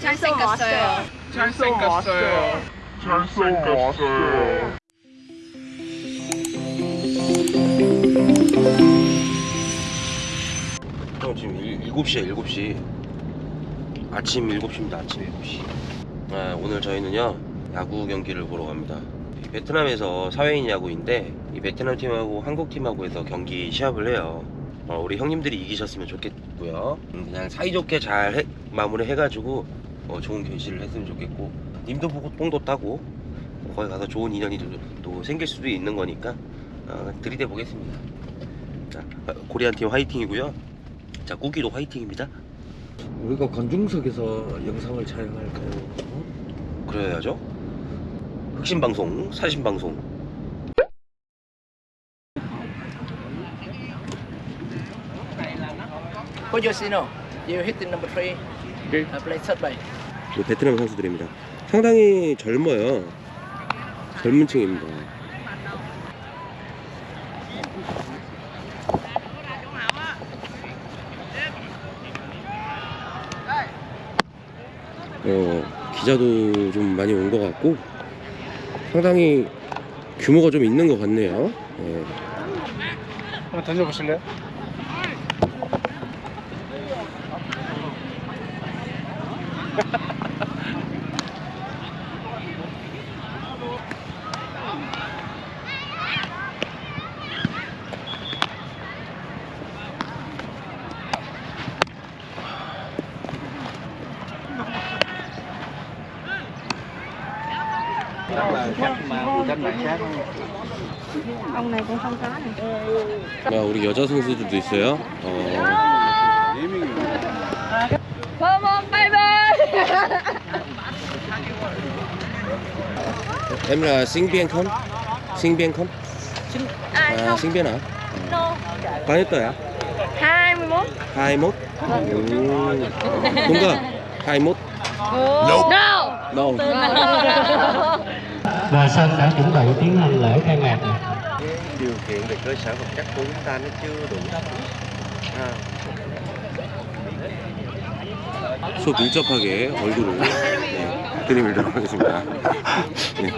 잘생겼어요. 잘생겼어요. 잘생겼어요. 형 지금 일, 7시야 7시 아침 7시입니다 아침 7시 아, 오늘 저희는요 야구 경기를 보러 갑니다 이 베트남에서 사회인 야구인데 이 베트남 팀하고 한국 팀하고 해서 경기 시합을 해요 어, 우리 형님들이 이기셨으면 좋겠고요 음, 그냥 사이좋게 잘 해- 마무리 해가지고 어, 좋은 결실을 했으면 좋겠고 님도 보고 뽕도 따고 어, 거기 가서 좋은 인연이 또, 또 생길 수도 있는 거니까 어, 들이대 보겠습니다 자 어, 코리안 팀 화이팅이고요 자 꾸기도 화이팅입니다 우리가 관중석에서 영상을 촬영할까요? 어? 그래야죠 흑심 방송 사신 방송 Put your signal. You hit the number three. Okay. Uh, play third base. 이 베트남 선수들입니다 상당히 젊어요 젊은 층입니다 어, 기자도 좀 많이 온 것 같고 상당히 규모가 좀 있는 것 같네요 예. 한번 던져보실래요? Ông này cũng không có này. 야, 우리 여자 선수들도 있어요 어, viên hả? No. bao nhiêu tuổi ạ? 21. 21 ừ. đúng không? 21 No. đâu và sân đã chuẩn bị tiến hành lễ khai mạc điều kiện về cơ sở vật chất của chúng ta nó chưa đủ à. 수업 밀접하게 얼굴을 네, 드리밀도록 하겠습니다 네.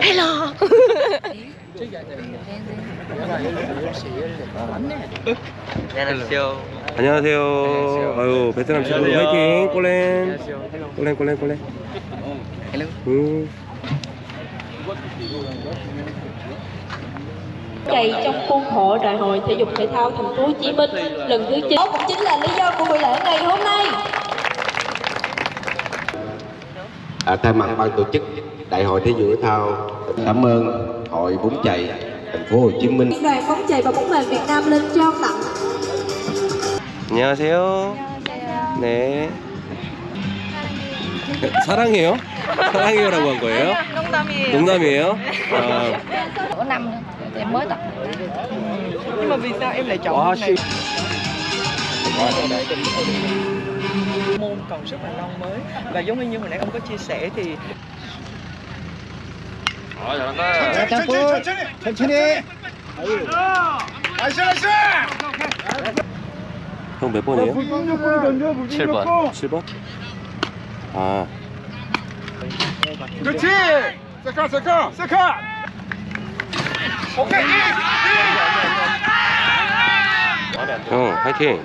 Hello. 안녕하세요 아유 베트남 친구 화이팅 꼴렌 꼴렌 꼴렌 꼴렌 음. chạy trong khuôn khổ Đại hội Thể dục Thể thao Thành phố Hồ Chí Minh lần thứ 9. Đó cũng chính là lý do của buổi lễ ngày hôm nay. À, thay mặt ban tổ chức Đại hội Thể dục Thể thao cảm ơn Hội bóng chày thành phố Hồ Chí Minh Liên đoàn bóng chày và bóng mềm Việt Nam lên trao tặng 안녕하세요 네 사랑해요? 사랑해요라고 한 거예요? 농담이에요. 농담이에요? 아, Có năm nữa. Em mới tập. Nhưng mà vì sao em lại chọn môn này? Môn còn rất là non mới và giống như hồi nãy ông có chia sẻ thì 천천히, 천천히, 천천히. nice, nice. 형 몇 번이에요? 던져, 7번. 7번? 아, 그렇지. second, second, second. 오케이. 형 화이팅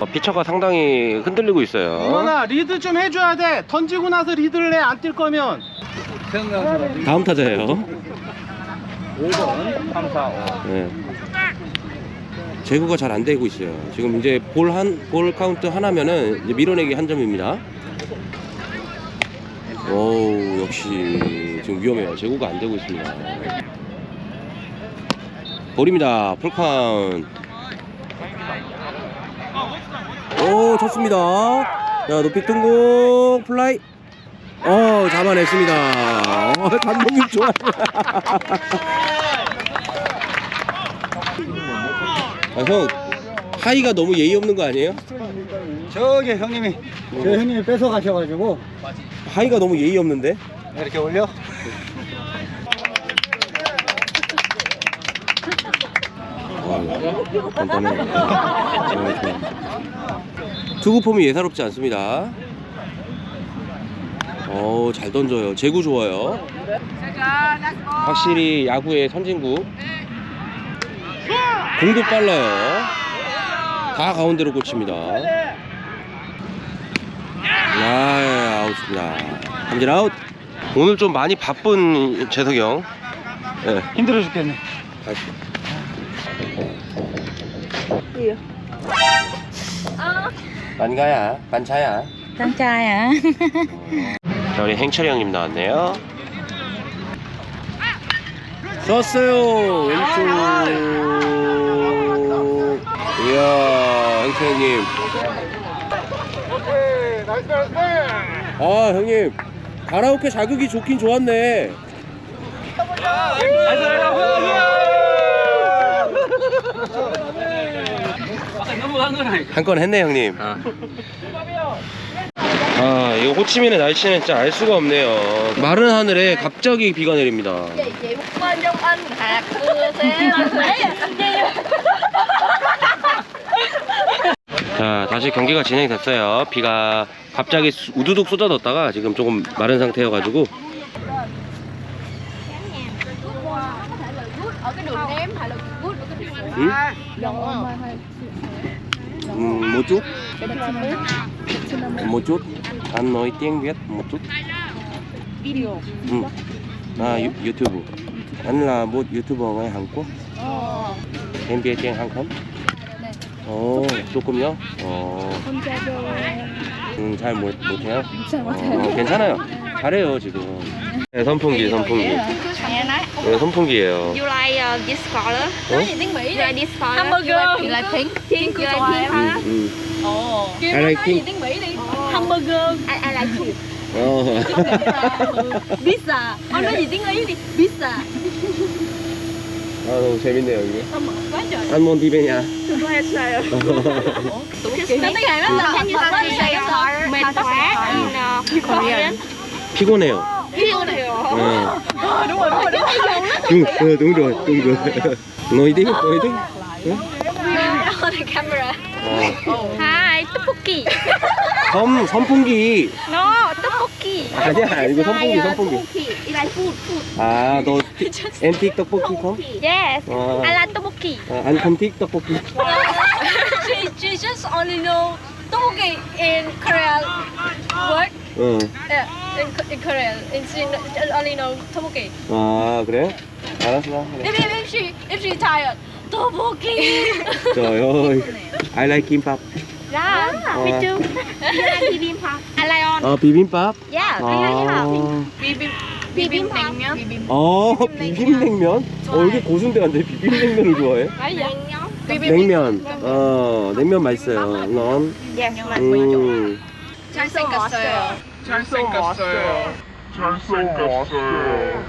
어, 피처가 상당히 흔들리고 있어요 이거나 리드 좀 해줘야 돼. 던지고 나서 리드를 해. 안 뛸 거면. 다음 타자예요 5번, 3, 4, 5. 네. 제구가 잘 안 되고 있어요. 지금 이제 볼 한, 볼 카운트 하나면은 이제 밀어내기 한 점입니다. 오, 역시 지금 위험해요. 제구가 안 되고 있습니다. 볼입니다. 풀 카운트. 오, 좋습니다. 자, 높이 뜬 공 플라이. 어, 잡아냈습니다. 어, 감독님 좋아요. 아, 형 하이가 너무 예의 없는 거 아니에요? 저기 형님이, 저 형님이 뺏어 가셔가지고 하이가 너무 예의 없는데? 이렇게 올려. 와, 간단해. 어, 좋아. 투구 폼이 예사롭지 않습니다. 어, 잘 던져요. 제구 좋아요. 확실히 야구의 선진국. 공도 빨라요. 다 가운데로 꽂힙니다. 아, 아웃입니다. 삼진 아웃. 오늘 좀 많이 바쁜 재석이 형. 네. 힘들어 죽겠네. 가시죠. 반가야, 반차야. Hả? 자, 우리 행철이 형님 나왔네요. 썼어요. 왼쪽. 이야, 형님. 나이스 나이스. 아, 형님. 가라오케 자극이 좋긴 좋았네. 한건 했네, 형님. 아, 이거 호치민의 날씨는 진짜 알 수가 없네요. 마른 하늘에 갑자기 비가 내립니다. 자, 다시 경기가 진행됐어요. 비가 갑자기 수- 우두둑 쏟아졌다가 지금 조금 마른 상태여가지고. 응? 음, chút. Một chút. Anh nói tiếng Việt một chút. Video. Ừ. À, YouTube. Anh là một YouTuber ngoài Hàn Quốc. Em biết tiếng Hàn không? 어, 조금요? 어. 음, 잘 못, 못해요? 어, 괜찮아요. 잘해요, 지금. 네, 선풍기, 선풍기. 네, 선풍기예요. You like uh, this color? 어? You like this color? Hamburger. You like pink? Pink. You like pink 음, hả? 음. Ồ. I like pink. tiếng Mỹ đi. Hamburger. I, I like pink. 어. Pizza. Ông nói gì tiếng Ý đi? Pizza. 아, 너무 재밌네요, 여기. Quá trời. 한번 비베냐. Nó tiếng Hàn nó là Can you say uh, mệt quá in uh, Korean? 피곤해요. Piêu 네. Đúng rồi, đúng rồi, đúng rồi. đúng, ờ, đúng rồi, đúng rồi. nói đi, nói đi. On the camera. 어. Hi, tteokbokki. 섬, 선풍기. No, tteokbokki. 아니야, 이거 선풍기, 선풍기. Like food, food. 아, 너 엠틱 떡볶이 컴? Yes. 어, I like tteokbokki. 아, 안 컴틱 떡볶이. she, she just only know tteokbokki in Korean word. 어. Yeah, in, in Korean. And she only know tteokbokki. 아, 그래? 알았어. 그래. If, if, if she if she tired, tteokbokki. Trời ơi. I like kimbap. Yeah, me 어. too. you like bibimbap? I like on. 어, 비빔밥? Yeah, I 아. like bibimbap. Bibimbap. 어, 비빔냉면? 어, 이게 고순대 간데 비빔냉면을 좋아해? 냉면. 어, 냉면 맛있어요. 넌? 음. 잘생겼어요. 잘생겼어요. 잘생겼어요.